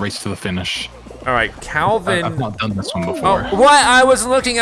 race to the finish. All right, Calvin. I've not done this one before. Oh, what? I was looking at.